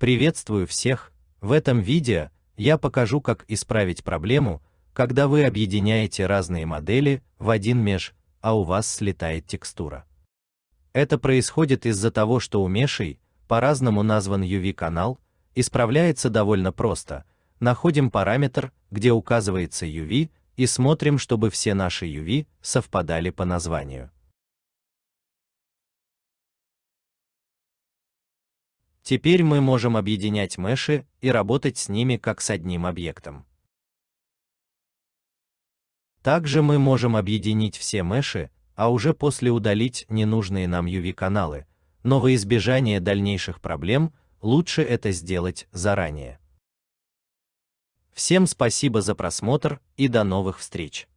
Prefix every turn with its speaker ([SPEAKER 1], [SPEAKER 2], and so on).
[SPEAKER 1] Приветствую всех. В этом видео я покажу, как исправить проблему, когда вы объединяете разные модели в один меш, а у вас слетает текстура. Это происходит из-за того, что у мешей, по-разному назван UV-канал, исправляется довольно просто. Находим параметр, где указывается UV, и смотрим, чтобы все наши UV совпадали по названию. Теперь мы можем объединять меши и работать с ними как с одним объектом. Также мы можем объединить все меши, а уже после удалить ненужные нам UV-каналы, но во избежание дальнейших проблем лучше это сделать заранее. Всем спасибо за просмотр и до новых встреч!